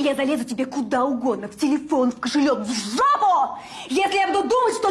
Я залезу тебе куда угодно, в телефон, в кошелек, в жопу, если я буду думать, что!